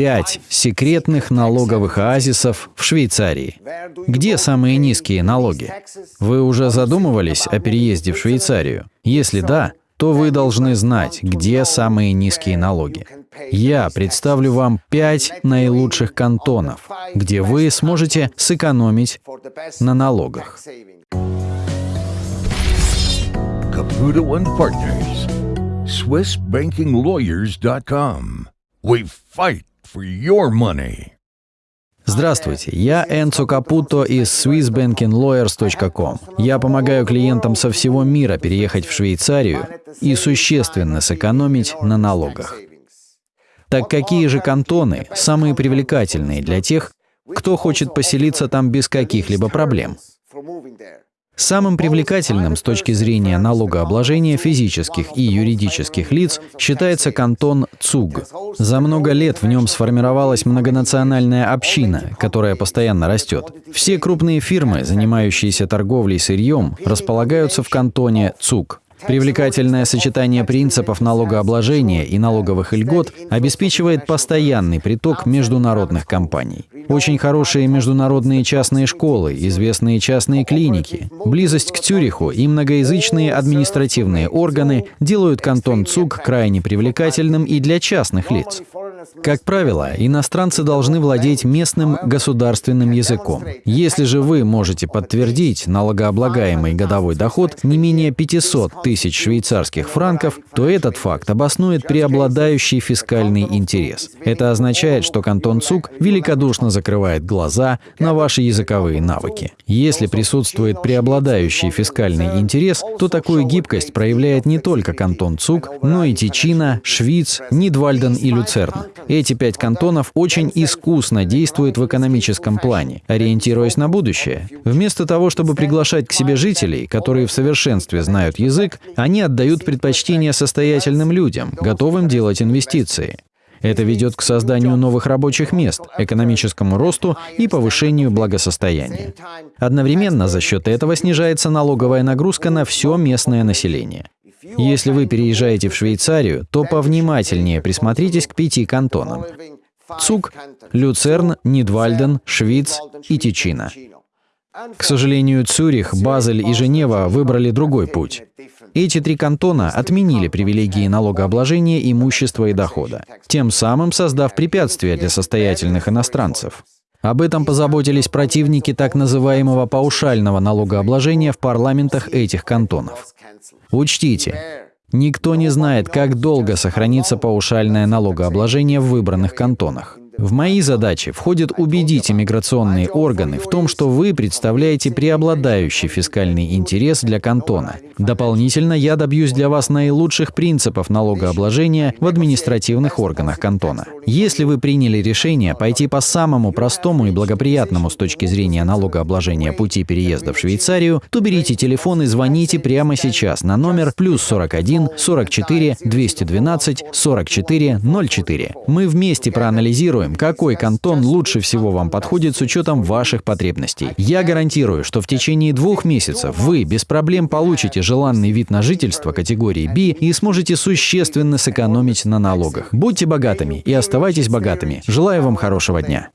пять секретных налоговых оазисов в Швейцарии. Где самые низкие налоги? Вы уже задумывались о переезде в Швейцарию? Если да, то вы должны знать, где самые низкие налоги. Я представлю вам пять наилучших кантонов, где вы сможете сэкономить на налогах. Caputo and Partners. SwissBankingLawyers.com. We fight. Здравствуйте, я Энцо Капуто из SwissBankingLawyers.com. Я помогаю клиентам со всего мира переехать в Швейцарию и существенно сэкономить на налогах. Так какие же кантоны самые привлекательные для тех, кто хочет поселиться там без каких-либо проблем? Самым привлекательным с точки зрения налогообложения физических и юридических лиц считается кантон ЦУГ. За много лет в нем сформировалась многонациональная община, которая постоянно растет. Все крупные фирмы, занимающиеся торговлей сырьем, располагаются в кантоне ЦУГ. Привлекательное сочетание принципов налогообложения и налоговых льгот обеспечивает постоянный приток международных компаний. Очень хорошие международные частные школы, известные частные клиники, близость к Цюриху и многоязычные административные органы делают кантон ЦУГ крайне привлекательным и для частных лиц. Как правило, иностранцы должны владеть местным государственным языком. Если же вы можете подтвердить налогооблагаемый годовой доход не менее 500 тысяч швейцарских франков, то этот факт обоснует преобладающий фискальный интерес. Это означает, что кантон ЦУК великодушно закрывает глаза на ваши языковые навыки. Если присутствует преобладающий фискальный интерес, то такую гибкость проявляет не только кантон ЦУК, но и Тичина, Швиц, Нидвальден и Люцерн. Эти пять кантонов очень искусно действуют в экономическом плане, ориентируясь на будущее. Вместо того, чтобы приглашать к себе жителей, которые в совершенстве знают язык, они отдают предпочтение состоятельным людям, готовым делать инвестиции. Это ведет к созданию новых рабочих мест, экономическому росту и повышению благосостояния. Одновременно за счет этого снижается налоговая нагрузка на все местное население. Если вы переезжаете в Швейцарию, то повнимательнее присмотритесь к пяти кантонам. Цук, Люцерн, Нидвальден, Швиц и Тичина. К сожалению, Цюрих, Базель и Женева выбрали другой путь. Эти три кантона отменили привилегии налогообложения имущества и дохода, тем самым создав препятствия для состоятельных иностранцев. Об этом позаботились противники так называемого паушального налогообложения в парламентах этих кантонов. Учтите, никто не знает, как долго сохранится паушальное налогообложение в выбранных кантонах. В мои задачи входит убедить иммиграционные органы в том, что вы представляете преобладающий фискальный интерес для кантона. Дополнительно я добьюсь для вас наилучших принципов налогообложения в административных органах кантона. Если вы приняли решение пойти по самому простому и благоприятному с точки зрения налогообложения пути переезда в Швейцарию, то берите телефон и звоните прямо сейчас на номер плюс 41 44 212 44 04. Мы вместе проанализируем, посмотрим, какой кантон лучше всего вам подходит с учетом ваших потребностей. Я гарантирую, что в течение двух месяцев вы без проблем получите желанный вид на жительство категории B и сможете существенно сэкономить на налогах. Будьте богатыми и оставайтесь богатыми. Желаю вам хорошего дня.